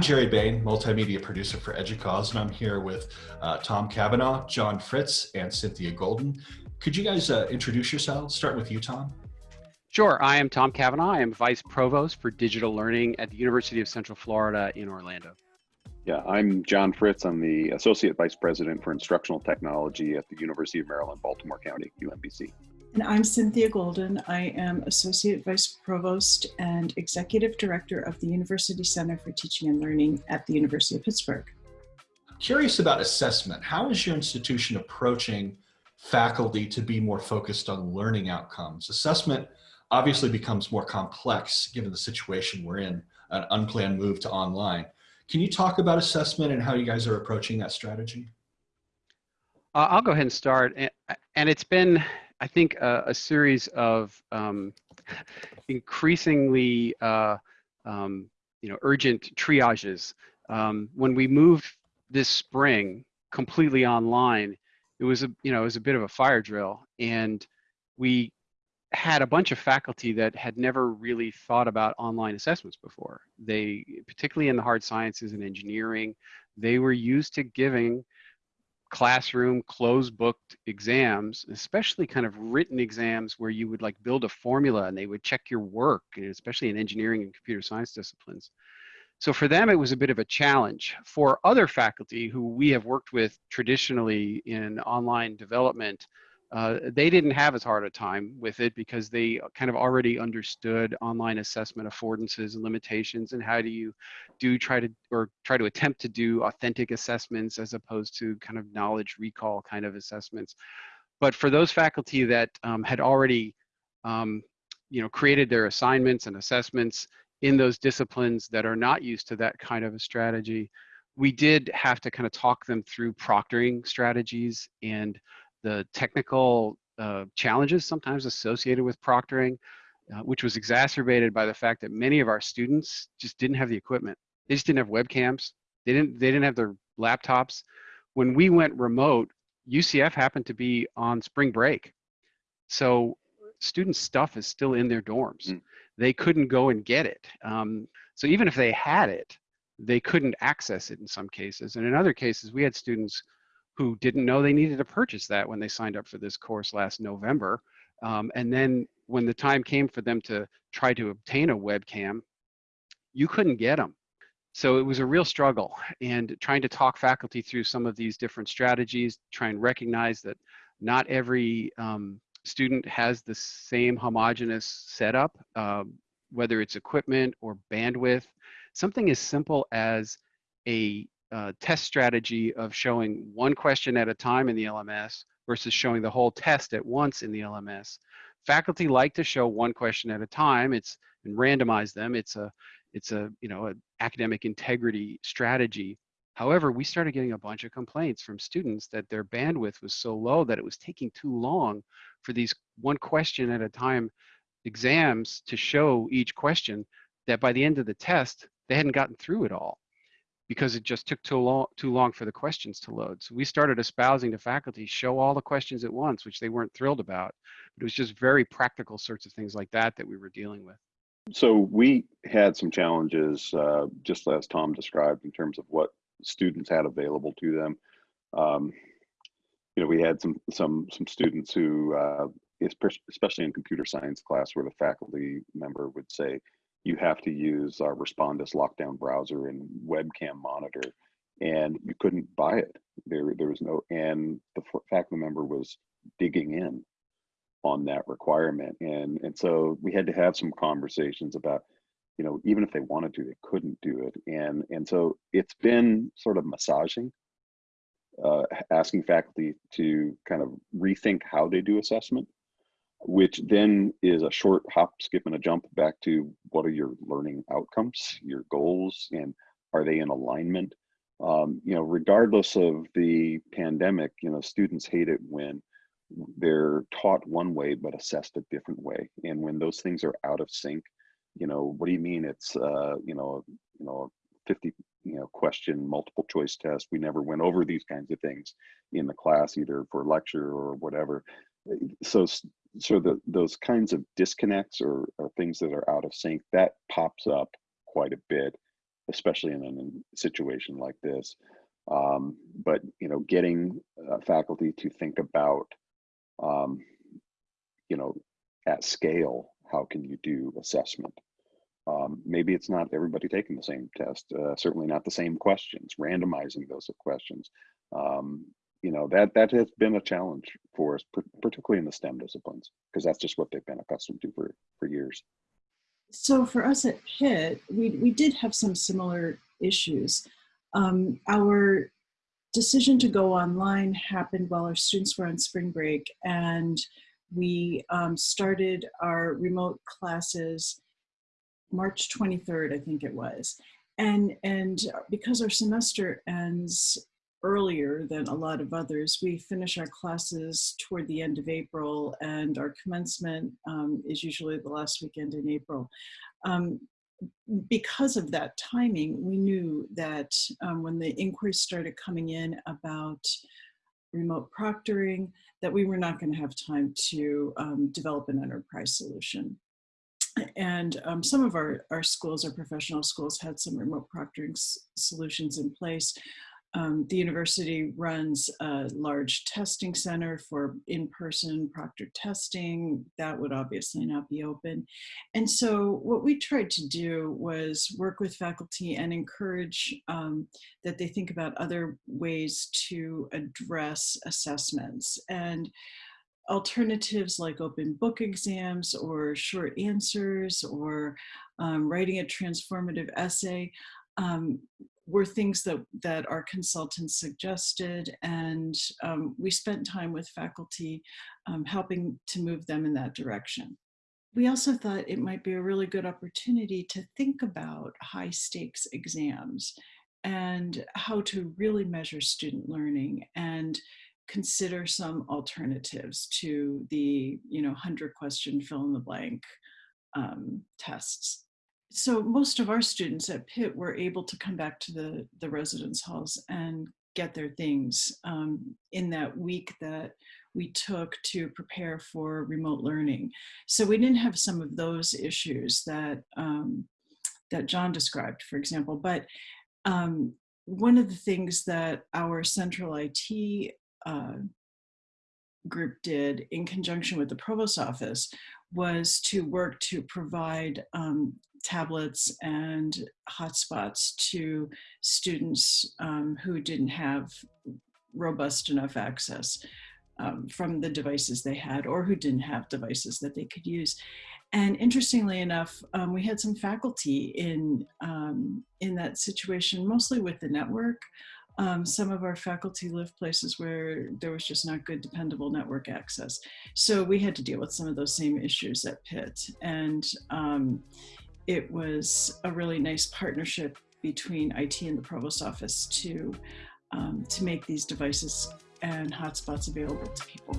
I'm Jerry Bain, multimedia producer for EDUCAUSE, and I'm here with uh, Tom Cavanagh, John Fritz, and Cynthia Golden. Could you guys uh, introduce yourselves? Start with you, Tom. Sure. I am Tom Cavanagh. I am Vice Provost for Digital Learning at the University of Central Florida in Orlando. Yeah, I'm John Fritz. I'm the Associate Vice President for Instructional Technology at the University of Maryland, Baltimore County, UMBC. And I'm Cynthia Golden. I am Associate Vice Provost and Executive Director of the University Center for Teaching and Learning at the University of Pittsburgh. Curious about assessment. How is your institution approaching faculty to be more focused on learning outcomes? Assessment obviously becomes more complex given the situation we're in, an unplanned move to online. Can you talk about assessment and how you guys are approaching that strategy? Uh, I'll go ahead and start. And it's been I think uh, a series of um, increasingly uh, um, you know urgent triages. Um, when we moved this spring completely online, it was a you know it was a bit of a fire drill, and we had a bunch of faculty that had never really thought about online assessments before. They, particularly in the hard sciences and engineering, they were used to giving classroom closed booked exams especially kind of written exams where you would like build a formula and they would check your work especially in engineering and computer science disciplines. So for them it was a bit of a challenge. For other faculty who we have worked with traditionally in online development uh, they didn't have as hard a time with it because they kind of already understood online assessment affordances and limitations and how do you do try to or try to attempt to do authentic assessments as opposed to kind of knowledge recall kind of assessments. But for those faculty that um, had already um, you know, created their assignments and assessments in those disciplines that are not used to that kind of a strategy, we did have to kind of talk them through proctoring strategies and the technical uh, challenges sometimes associated with proctoring, uh, which was exacerbated by the fact that many of our students just didn't have the equipment. They just didn't have webcams. They didn't. They didn't have their laptops. When we went remote, UCF happened to be on spring break, so student stuff is still in their dorms. Mm. They couldn't go and get it. Um, so even if they had it, they couldn't access it in some cases. And in other cases, we had students who didn't know they needed to purchase that when they signed up for this course last November. Um, and then when the time came for them to try to obtain a webcam, you couldn't get them. So it was a real struggle and trying to talk faculty through some of these different strategies, try and recognize that not every um, student has the same homogenous setup, uh, whether it's equipment or bandwidth. Something as simple as a uh, test strategy of showing one question at a time in the LMS versus showing the whole test at once in the LMS. Faculty like to show one question at a time. It's and randomize them. It's a it's a you know an academic integrity strategy. However, we started getting a bunch of complaints from students that their bandwidth was so low that it was taking too long for these one question at a time exams to show each question that by the end of the test, they hadn't gotten through it all because it just took too long, too long for the questions to load. So we started espousing to faculty, show all the questions at once, which they weren't thrilled about. But it was just very practical sorts of things like that that we were dealing with. So we had some challenges, uh, just as Tom described, in terms of what students had available to them. Um, you know, we had some some some students who, uh, especially in computer science class, where the faculty member would say, you have to use our Respondus lockdown browser and webcam monitor, and you couldn't buy it. There, there was no, and the faculty member was digging in on that requirement, and and so we had to have some conversations about, you know, even if they wanted to, they couldn't do it, and and so it's been sort of massaging, uh, asking faculty to kind of rethink how they do assessment which then is a short hop, skip, and a jump back to what are your learning outcomes, your goals, and are they in alignment? Um, you know, regardless of the pandemic, you know, students hate it when they're taught one way but assessed a different way, and when those things are out of sync. You know, what do you mean? It's uh, you know, you know, 50 you know question multiple choice test we never went over these kinds of things in the class either for lecture or whatever so so the, those kinds of disconnects or, or things that are out of sync that pops up quite a bit especially in a situation like this. Um, but you know, getting uh, faculty to think about, um, you know, at scale, how can you do assessment? Um, maybe it's not everybody taking the same test, uh, certainly not the same questions, randomizing those questions. You know, that that has been a challenge for us, particularly in the STEM disciplines, because that's just what they've been accustomed to for, for years. So for us at Pitt, we, we did have some similar issues. Um, our decision to go online happened while our students were on spring break and we um, started our remote classes March 23rd, I think it was. And, and because our semester ends earlier than a lot of others, we finish our classes toward the end of April and our commencement um, is usually the last weekend in April. Um, because of that timing, we knew that um, when the inquiries started coming in about remote proctoring, that we were not going to have time to um, develop an enterprise solution. And um, some of our, our schools, our professional schools, had some remote proctoring solutions in place. Um, the university runs a large testing center for in-person proctor testing. That would obviously not be open. And so what we tried to do was work with faculty and encourage um, that they think about other ways to address assessments. And alternatives like open book exams or short answers or um, writing a transformative essay um, were things that, that our consultants suggested and um, we spent time with faculty um, helping to move them in that direction. We also thought it might be a really good opportunity to think about high stakes exams and how to really measure student learning and consider some alternatives to the you know 100 question fill in the blank um, tests so most of our students at Pitt were able to come back to the, the residence halls and get their things um, in that week that we took to prepare for remote learning. So we didn't have some of those issues that, um, that John described, for example, but um, one of the things that our central IT uh, group did in conjunction with the provost office was to work to provide um, tablets and hotspots to students um, who didn't have robust enough access um, from the devices they had or who didn't have devices that they could use. And interestingly enough, um, we had some faculty in, um, in that situation, mostly with the network. Um, some of our faculty live places where there was just not good dependable network access. So we had to deal with some of those same issues at Pitt. And um, it was a really nice partnership between IT and the provost office to, um, to make these devices and hotspots available to people.